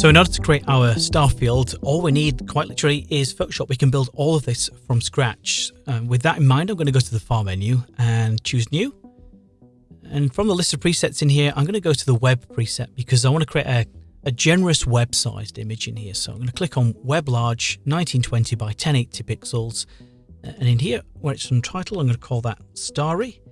So in order to create our star field, all we need quite literally is Photoshop. We can build all of this from scratch. Um, with that in mind, I'm going to go to the File menu and choose New. And from the list of presets in here, I'm going to go to the Web preset because I want to create a, a generous web-sized image in here. So I'm going to click on Web Large 1920 by 1080 pixels. And in here, where it's on title, I'm going to call that Starry.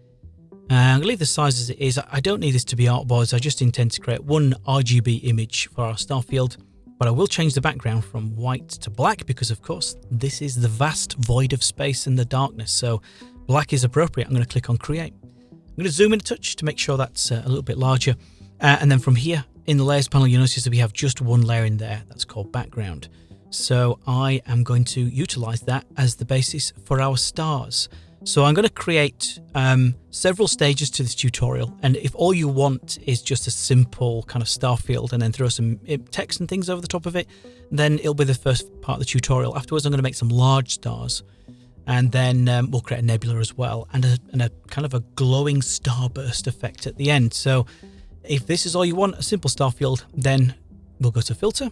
Uh, I'm going to leave the size as it is. I don't need this to be artboards. I just intend to create one RGB image for our star field, but I will change the background from white to black because, of course, this is the vast void of space and the darkness. So black is appropriate. I'm going to click on create. I'm going to zoom in a touch to make sure that's uh, a little bit larger. Uh, and then from here in the layers panel, you'll notice that we have just one layer in there. That's called background. So I am going to utilize that as the basis for our stars. So I'm going to create um, several stages to this tutorial. And if all you want is just a simple kind of star field and then throw some eh, text and things over the top of it, then it'll be the first part of the tutorial. Afterwards, I'm going to make some large stars and then um, we'll create a nebula as well and a, and a kind of a glowing starburst effect at the end. So if this is all you want, a simple star field, then we'll go to filter,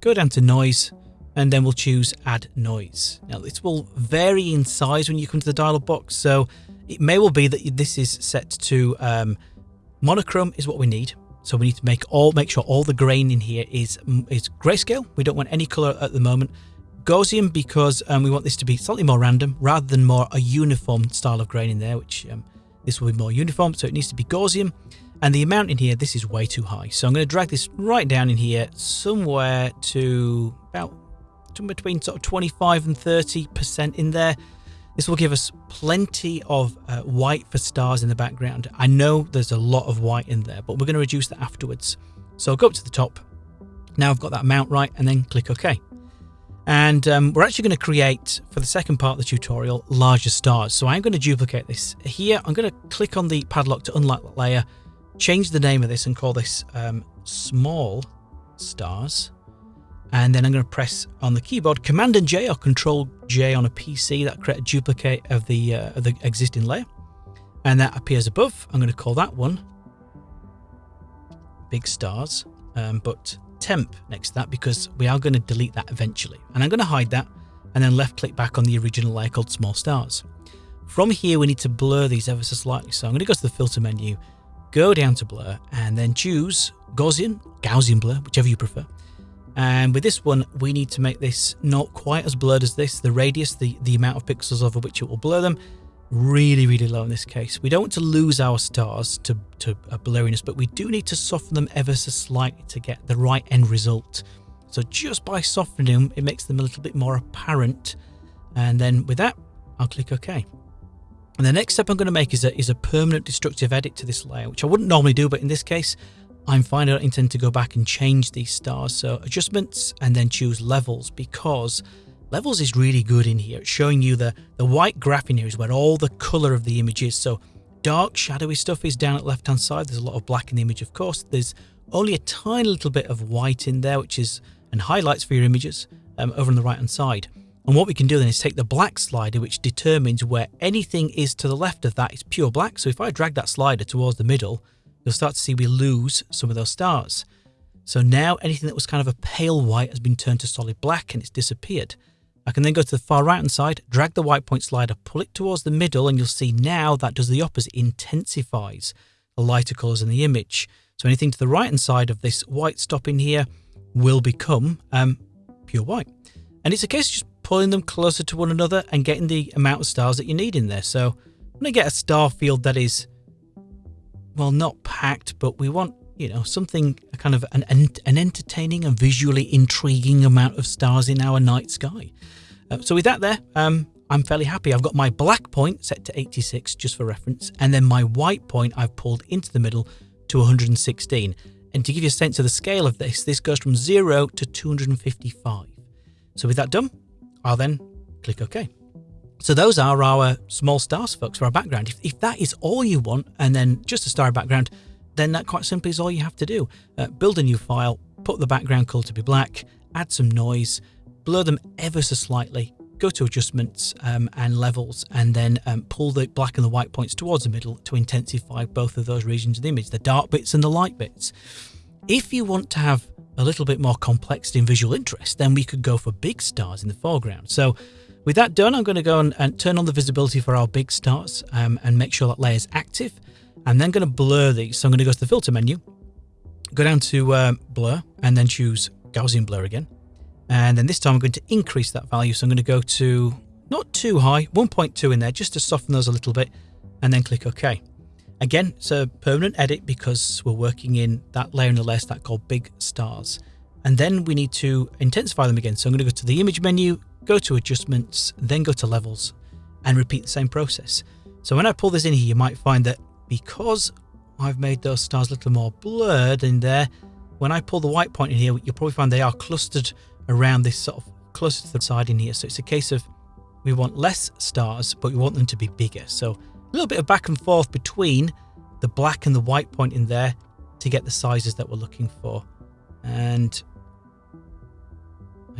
go down to noise, and then we'll choose add noise. Now this will vary in size when you come to the dialog box, so it may well be that this is set to um, monochrome is what we need. So we need to make all make sure all the grain in here is is grayscale. We don't want any color at the moment. Gaussian because um, we want this to be slightly more random rather than more a uniform style of grain in there, which um, this will be more uniform. So it needs to be Gaussian. And the amount in here, this is way too high. So I'm going to drag this right down in here somewhere to about between sort of 25 and 30% in there. This will give us plenty of uh, white for stars in the background. I know there's a lot of white in there, but we're going to reduce that afterwards. So I'll go up to the top. Now I've got that amount right and then click OK. And um, we're actually going to create, for the second part of the tutorial, larger stars. So I'm going to duplicate this. Here, I'm going to click on the padlock to unlock that layer, change the name of this and call this um, small stars and then I'm going to press on the keyboard Command and J or Control J on a PC that create a duplicate of the uh, of the existing layer, and that appears above. I'm going to call that one Big Stars, um, but temp next to that because we are going to delete that eventually, and I'm going to hide that, and then left click back on the original layer called Small Stars. From here, we need to blur these ever so slightly. So I'm going to go to the filter menu, go down to blur, and then choose Gaussian, Gaussian blur, whichever you prefer. And with this one, we need to make this not quite as blurred as this. The radius, the, the amount of pixels over which it will blur them, really, really low in this case. We don't want to lose our stars to, to a blurriness, but we do need to soften them ever so slightly to get the right end result. So just by softening them, it makes them a little bit more apparent. And then with that, I'll click OK. And the next step I'm going to make is a, is a permanent destructive edit to this layer, which I wouldn't normally do, but in this case, I'm fine. I don't intend to go back and change these stars. So adjustments and then choose levels because levels is really good in here. It's showing you the, the white graph in here is where all the color of the image is. So dark shadowy stuff is down at left hand side. There's a lot of black in the image, of course. There's only a tiny little bit of white in there, which is and highlights for your images um, over on the right hand side. And what we can do then is take the black slider, which determines where anything is to the left of that is pure black. So if I drag that slider towards the middle, you'll start to see we lose some of those stars. So now anything that was kind of a pale white has been turned to solid black and it's disappeared. I can then go to the far right hand side, drag the white point slider, pull it towards the middle, and you'll see now that does the opposite, intensifies the lighter colors in the image. So anything to the right hand side of this white stop in here will become um, pure white. And it's a case of just pulling them closer to one another and getting the amount of stars that you need in there. So I'm going to get a star field that is well, not packed, but we want, you know, something kind of an, an entertaining and visually intriguing amount of stars in our night sky. Uh, so with that there, um, I'm fairly happy. I've got my black point set to 86 just for reference, and then my white point I've pulled into the middle to 116. And to give you a sense of the scale of this, this goes from 0 to 255. So with that done, I'll then click OK. So those are our small stars, folks, for our background. If, if that is all you want, and then just a star background, then that quite simply is all you have to do. Uh, build a new file, put the background color to be black, add some noise, blur them ever so slightly, go to adjustments um, and levels, and then um, pull the black and the white points towards the middle to intensify both of those regions of the image, the dark bits and the light bits. If you want to have a little bit more complexity and visual interest, then we could go for big stars in the foreground. So with that done, I'm going to go and, and turn on the visibility for our big stars um, and make sure that layer is active. I'm then going to blur these. So I'm going to go to the filter menu, go down to uh, blur and then choose Gaussian blur again. And then this time I'm going to increase that value. So I'm going to go to not too high, 1.2 in there, just to soften those a little bit, and then click OK. Again, it's a permanent edit because we're working in that layer in the layer stack called big stars. And then we need to intensify them again. So I'm going to go to the image menu, go to adjustments, then go to levels and repeat the same process. So when I pull this in here, you might find that because I've made those stars a little more blurred in there, when I pull the white point in here, you'll probably find they are clustered around this sort of closer to the side in here. So it's a case of we want less stars, but we want them to be bigger. So a little bit of back and forth between the black and the white point in there to get the sizes that we're looking for. And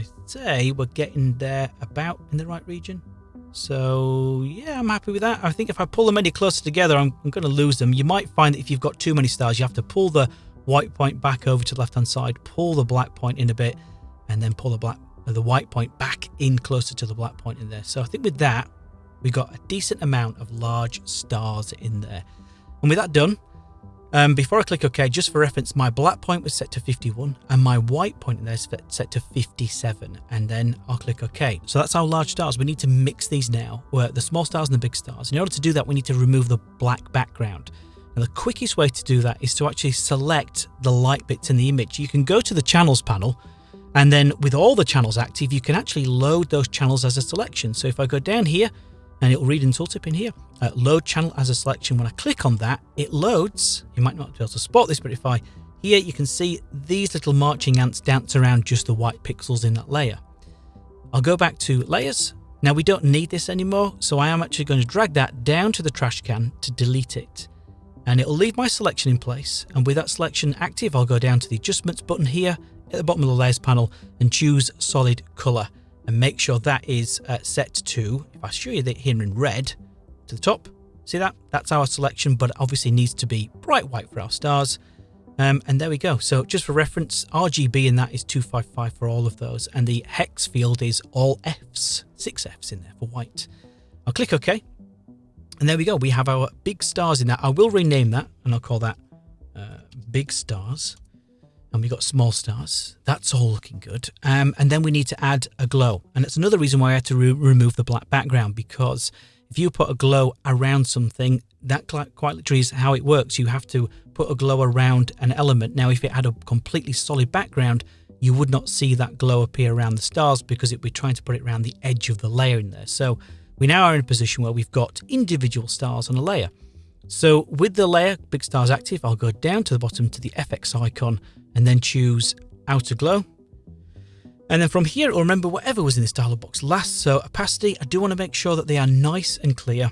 I say we're getting there about in the right region. So yeah, I'm happy with that. I think if I pull them any closer together, I'm, I'm going to lose them. You might find that if you've got too many stars, you have to pull the white point back over to the left hand side, pull the black point in a bit, and then pull the black uh, the white point back in closer to the black point in there. So I think with that, we got a decent amount of large stars in there. And with that done, um, before I click OK, just for reference, my black point was set to 51 and my white point in there is set to 57. And then I'll click OK. So that's our large stars. We need to mix these now, where the small stars and the big stars. In order to do that, we need to remove the black background. And the quickest way to do that is to actually select the light bits in the image. You can go to the channels panel and then with all the channels active, you can actually load those channels as a selection. So if I go down here and it'll read in tooltip in here, uh, load channel as a selection. When I click on that, it loads. You might not be able to spot this, but if I here, you can see these little marching ants dance around just the white pixels in that layer. I'll go back to layers. Now we don't need this anymore, so I am actually going to drag that down to the trash can to delete it. And it'll leave my selection in place. And with that selection active, I'll go down to the adjustments button here at the bottom of the layers panel and choose solid color and make sure that is uh, set to, if I show you that here in red, to the top. See that? That's our selection, but obviously needs to be bright white for our stars. Um, and there we go. So just for reference, RGB in that is 255 for all of those. And the hex field is all Fs, six Fs in there for white. I'll click OK. And there we go. We have our big stars in that. I will rename that and I'll call that uh, big stars and we've got small stars. That's all looking good. Um, and then we need to add a glow. And it's another reason why I had to re remove the black background because if you put a glow around something, that quite literally is how it works. You have to put a glow around an element. Now, if it had a completely solid background, you would not see that glow appear around the stars because it'd be trying to put it around the edge of the layer in there. So we now are in a position where we've got individual stars on a layer. So with the layer Big Stars active, I'll go down to the bottom to the FX icon and then choose outer glow. And then from here, it'll remember whatever was in this dialog box last. So opacity, I do want to make sure that they are nice and clear.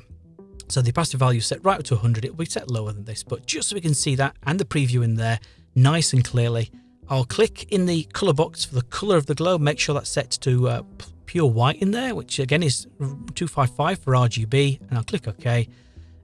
So the opacity value is set right up to 100. It will be set lower than this, but just so we can see that and the preview in there nice and clearly, I'll click in the color box for the color of the glow. Make sure that's set to uh, pure white in there, which again is 255 for RGB. And I'll click OK.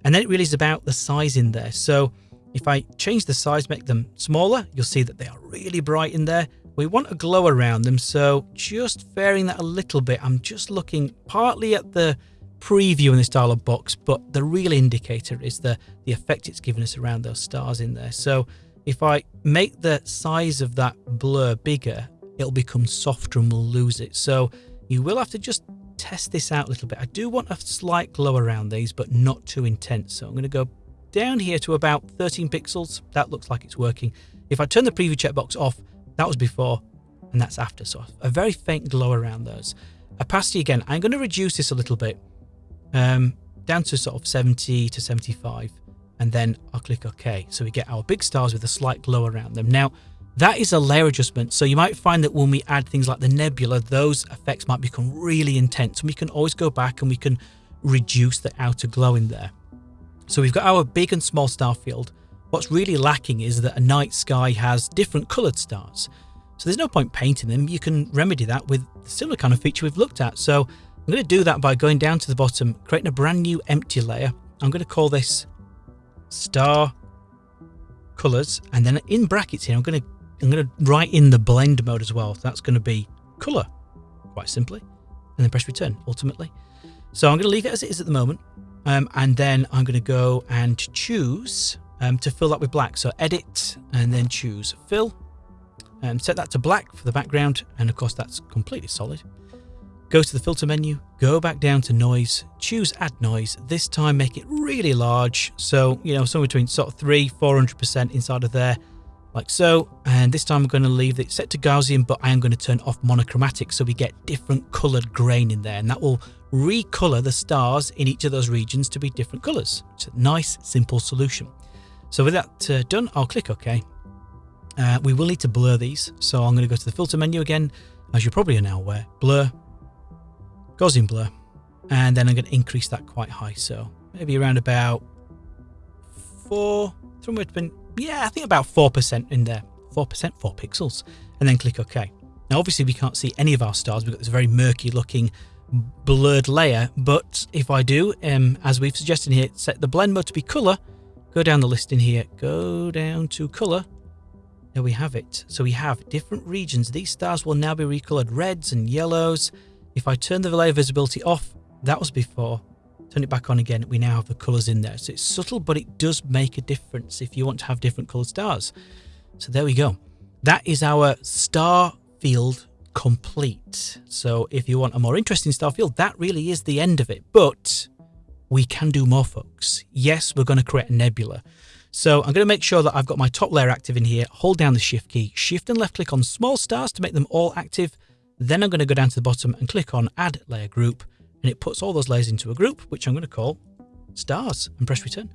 And then it really is about the size in there. So if I change the size, make them smaller, you'll see that they are really bright in there. We want a glow around them, so just varying that a little bit. I'm just looking partly at the preview in this dialog box, but the real indicator is the, the effect it's given us around those stars in there. So if I make the size of that blur bigger, it'll become softer and we'll lose it. So you will have to just test this out a little bit. I do want a slight glow around these, but not too intense. So I'm going to go down here to about 13 pixels. That looks like it's working. If I turn the preview checkbox off, that was before and that's after. So a very faint glow around those. Opacity again, I'm going to reduce this a little bit um, down to sort of 70 to 75 and then I'll click OK. So we get our big stars with a slight glow around them. Now, that is a layer adjustment. So you might find that when we add things like the nebula, those effects might become really intense. And we can always go back and we can reduce the outer glow in there. So we've got our big and small star field. What's really lacking is that a night sky has different coloured stars. So there's no point painting them. You can remedy that with the similar kind of feature we've looked at. So I'm going to do that by going down to the bottom, creating a brand new empty layer. I'm going to call this star colors. And then in brackets here, I'm going to I'm going to write in the blend mode as well. That's going to be color, quite simply, and then press return ultimately. So I'm going to leave it as it is at the moment. Um, and then I'm going to go and choose um, to fill that with black. So edit and then choose fill and set that to black for the background. And of course, that's completely solid. Go to the filter menu, go back down to noise, choose add noise. This time make it really large. So, you know, somewhere between sort of three, 400% inside of there like so. And this time I'm going to leave it set to Gaussian, but I am going to turn off monochromatic so we get different colored grain in there. And that will recolor the stars in each of those regions to be different colors. It's a nice, simple solution. So with that uh, done, I'll click OK. Uh, we will need to blur these. So I'm going to go to the filter menu again, as you probably are now aware. Blur, Gaussian blur. And then I'm going to increase that quite high. So maybe around about four, somewhere between yeah, I think about 4% in there. 4%, 4 pixels. And then click OK. Now, obviously, we can't see any of our stars. We've got this very murky looking blurred layer. But if I do, um, as we've suggested here, set the blend mode to be color, go down the list in here, go down to color. There we have it. So we have different regions. These stars will now be recolored reds and yellows. If I turn the layer visibility off, that was before turn it back on again, we now have the colours in there. So it's subtle, but it does make a difference if you want to have different coloured stars. So there we go. That is our star field complete. So if you want a more interesting star field, that really is the end of it. But we can do more, folks. Yes, we're going to create a nebula. So I'm going to make sure that I've got my top layer active in here, hold down the shift key, shift and left click on small stars to make them all active. Then I'm going to go down to the bottom and click on add layer group and it puts all those layers into a group, which I'm going to call stars and press return.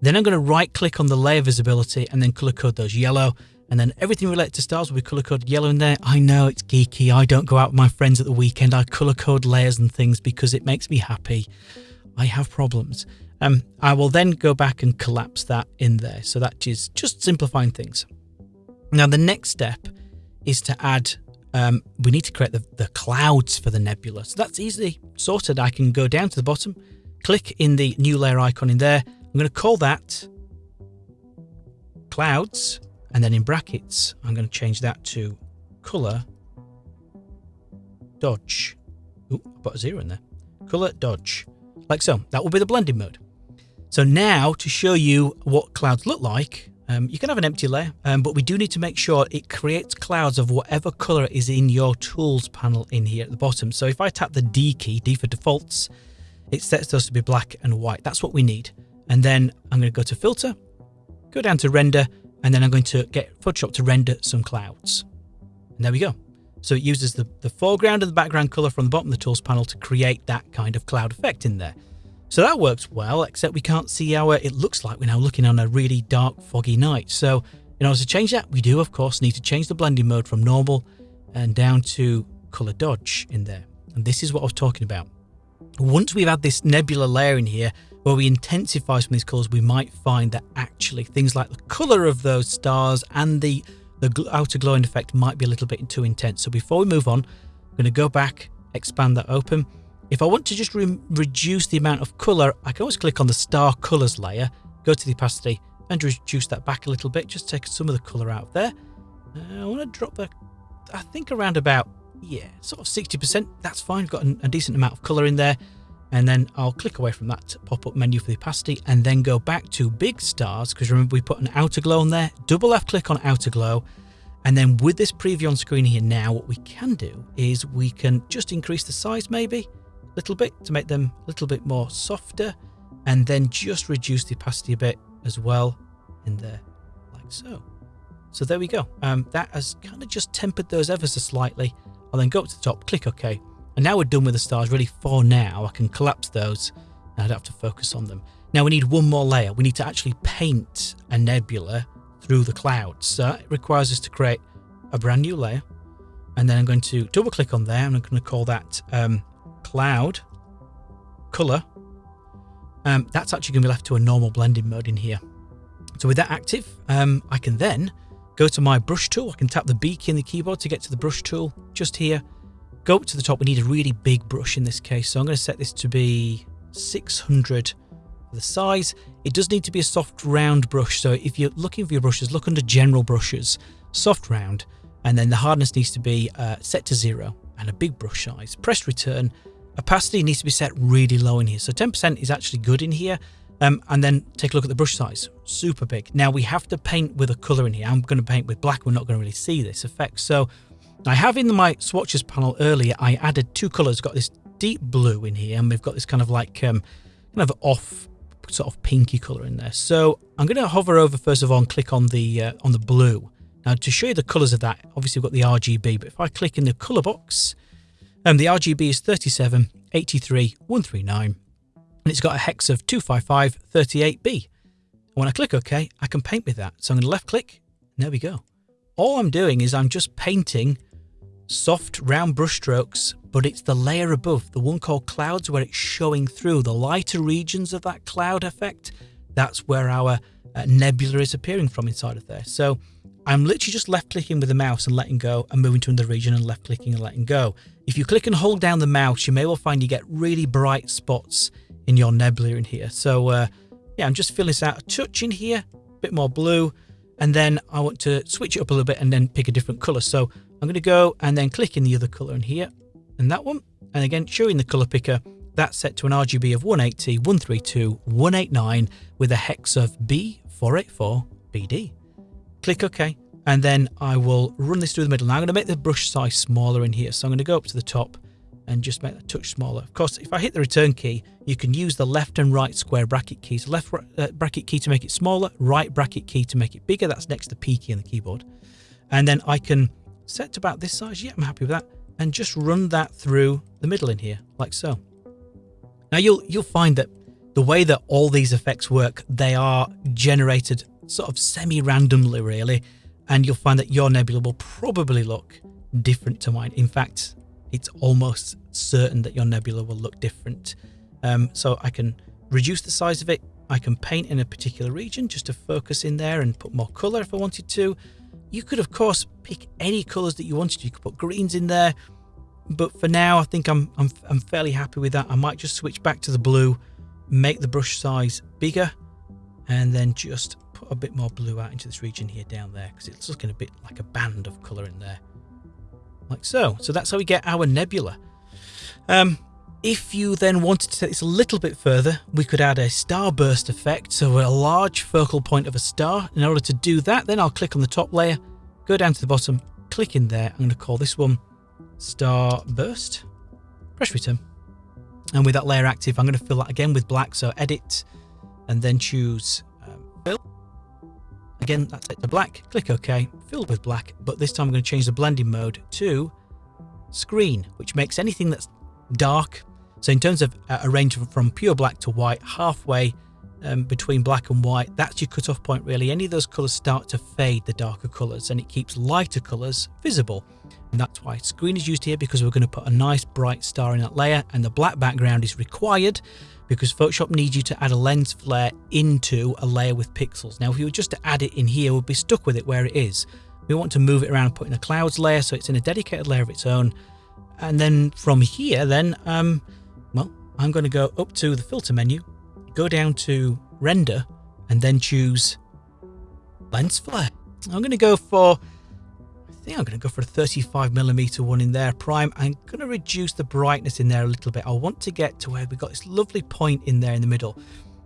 Then I'm going to right click on the layer visibility and then color code those yellow. And then everything related to stars will be color coded yellow in there. I know it's geeky. I don't go out with my friends at the weekend. I color code layers and things because it makes me happy. I have problems. Um, I will then go back and collapse that in there. So that is just simplifying things. Now the next step is to add um, we need to create the, the clouds for the nebula. So that's easily sorted. I can go down to the bottom, click in the new layer icon in there. I'm going to call that clouds. And then in brackets, I'm going to change that to color dodge. Ooh, I put a zero in there. Color dodge. Like so. That will be the blending mode. So now to show you what clouds look like, um, you can have an empty layer, um, but we do need to make sure it creates clouds of whatever color is in your tools panel in here at the bottom. So if I tap the D key, D for defaults, it sets those to be black and white. That's what we need. And then I'm going to go to filter, go down to render, and then I'm going to get Photoshop to render some clouds. And there we go. So it uses the, the foreground and the background color from the bottom of the tools panel to create that kind of cloud effect in there. So that works well, except we can't see our, uh, it looks like we're now looking on a really dark, foggy night. So in order to change that, we do, of course, need to change the blending mode from normal and down to color dodge in there. And this is what I was talking about. Once we've had this nebula layer in here, where we intensify some of these colors, we might find that actually things like the color of those stars and the, the outer glowing effect might be a little bit too intense. So before we move on, I'm going to go back, expand that open, if I want to just re reduce the amount of colour, I can always click on the star colours layer, go to the opacity and reduce that back a little bit, just take some of the colour out of there. Uh, I want to drop the, I think around about, yeah, sort of 60%. That's fine, I've got a, a decent amount of colour in there. And then I'll click away from that pop-up menu for the opacity and then go back to big stars, because remember we put an outer glow on there, double left click on outer glow. And then with this preview on screen here now, what we can do is we can just increase the size maybe a little bit to make them a little bit more softer and then just reduce the opacity a bit as well in there like so. So there we go. Um, that has kind of just tempered those ever so slightly. I'll then go up to the top, click OK. And now we're done with the stars really for now. I can collapse those and I don't have to focus on them. Now we need one more layer. We need to actually paint a nebula through the clouds. So it requires us to create a brand new layer. And then I'm going to double click on there and I'm going to call that um, cloud color, um, that's actually going to be left to a normal blending mode in here. So with that active, um, I can then go to my brush tool. I can tap the B key in the keyboard to get to the brush tool just here. Go up to the top. We need a really big brush in this case. So I'm going to set this to be 600 for the size. It does need to be a soft round brush. So if you're looking for your brushes, look under general brushes. soft round, and then the hardness needs to be uh, set to zero and a big brush size. Press return. Opacity needs to be set really low in here. So 10% is actually good in here. Um, and then take a look at the brush size, super big. Now we have to paint with a color in here. I'm going to paint with black. We're not going to really see this effect. So I have in my swatches panel earlier, I added two colors, got this deep blue in here, and we've got this kind of like um, kind of off sort of pinky color in there. So I'm going to hover over first of all and click on the uh, on the blue. Now to show you the colors of that, obviously we've got the RGB, but if I click in the color box, um, the RGB is 37, 83, 139, and it's got a hex of 255, 38B. When I click OK, I can paint with that. So I'm going to left click, there we go. All I'm doing is I'm just painting soft round brush strokes, but it's the layer above, the one called clouds, where it's showing through the lighter regions of that cloud effect. That's where our uh, nebula is appearing from inside of there. So I'm literally just left clicking with the mouse and letting go and moving to another region and left clicking and letting go. If you click and hold down the mouse, you may well find you get really bright spots in your nebula in here. So uh, yeah, I'm just filling this out a touch in here, a bit more blue, and then I want to switch it up a little bit and then pick a different color. So I'm going to go and then click in the other color in here and that one. And again, showing the color picker, that's set to an RGB of 180, 132, 189 with a hex of B484BD. Click OK. And then I will run this through the middle. Now I'm going to make the brush size smaller in here. So I'm going to go up to the top and just make that touch smaller. Of course, if I hit the return key, you can use the left and right square bracket keys. Left uh, bracket key to make it smaller, right bracket key to make it bigger. That's next to P key on the keyboard. And then I can set to about this size. Yeah, I'm happy with that. And just run that through the middle in here, like so. Now you'll you'll find that the way that all these effects work, they are generated sort of semi-randomly, really. And you'll find that your nebula will probably look different to mine. In fact, it's almost certain that your nebula will look different. Um, so I can reduce the size of it. I can paint in a particular region just to focus in there and put more color if I wanted to. You could, of course, pick any colors that you wanted. You could put greens in there, but for now, I think I'm, I'm, I'm fairly happy with that. I might just switch back to the blue, make the brush size bigger, and then just put a bit more blue out into this region here down there because it's looking a bit like a band of color in there. Like so. So that's how we get our nebula. Um, if you then wanted to take this a little bit further, we could add a starburst effect, so a large focal point of a star. In order to do that, then I'll click on the top layer, go down to the bottom, click in there. I'm going to call this one Starburst. Press return. And with that layer active, I'm going to fill that again with black. So edit and then choose um, fill. Again, that's set to black. Click OK. Fill with black. But this time I'm going to change the blending mode to screen, which makes anything that's dark. So in terms of uh, a range from pure black to white, halfway um, between black and white, that's your cutoff point really. Any of those colours start to fade the darker colours and it keeps lighter colours visible. And that's why screen is used here because we're going to put a nice bright star in that layer and the black background is required because Photoshop needs you to add a lens flare into a layer with pixels. Now if you were just to add it in here, we'd be stuck with it where it is. We want to move it around and put in a clouds layer so it's in a dedicated layer of its own. And then from here then, um, well, I'm going to go up to the filter menu go down to render and then choose lens flare. I'm going to go for, I think I'm going to go for a 35 millimeter one in there prime. I'm going to reduce the brightness in there a little bit. I want to get to where we've got this lovely point in there in the middle.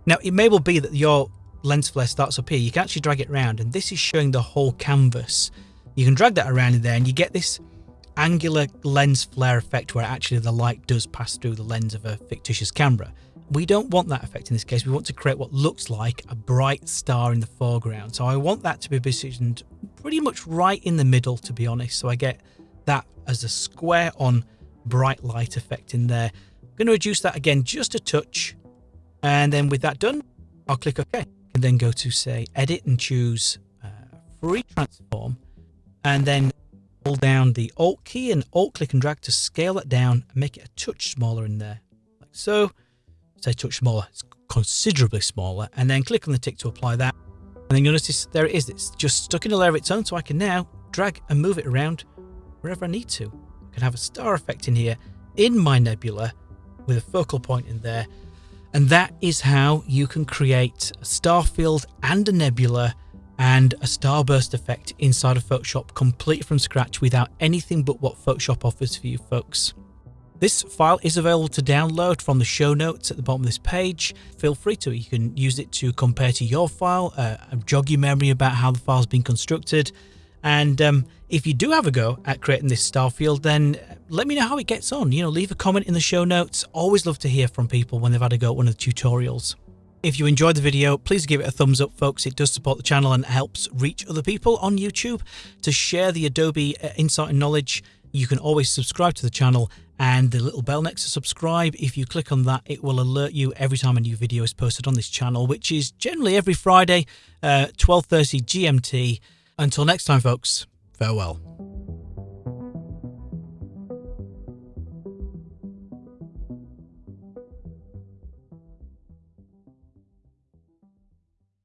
Now it may well be that your lens flare starts up here. You can actually drag it around and this is showing the whole canvas. You can drag that around in there and you get this angular lens flare effect where actually the light does pass through the lens of a fictitious camera. We don't want that effect in this case. We want to create what looks like a bright star in the foreground. So I want that to be positioned pretty much right in the middle, to be honest. So I get that as a square on bright light effect in there. I'm going to reduce that again just a touch. And then with that done, I'll click OK. And then go to say edit and choose uh, free transform. And then hold down the Alt key and Alt click and drag to scale that down and make it a touch smaller in there. Like so say touch smaller, it's considerably smaller, and then click on the tick to apply that. And then you'll notice there it is, it's just stuck in a layer of its own, so I can now drag and move it around wherever I need to. I can have a star effect in here in my nebula with a focal point in there. And that is how you can create a star field and a nebula and a starburst effect inside of Photoshop complete from scratch without anything but what Photoshop offers for you folks. This file is available to download from the show notes at the bottom of this page. Feel free to. You can use it to compare to your file, uh, jog your memory about how the file's been constructed. And um, if you do have a go at creating this star field, then let me know how it gets on. You know, leave a comment in the show notes. Always love to hear from people when they've had a go at one of the tutorials. If you enjoyed the video, please give it a thumbs up, folks. It does support the channel and helps reach other people on YouTube. To share the Adobe uh, insight and knowledge, you can always subscribe to the channel and the little bell next to subscribe. If you click on that, it will alert you every time a new video is posted on this channel, which is generally every Friday, uh, 12.30 GMT. Until next time, folks, farewell.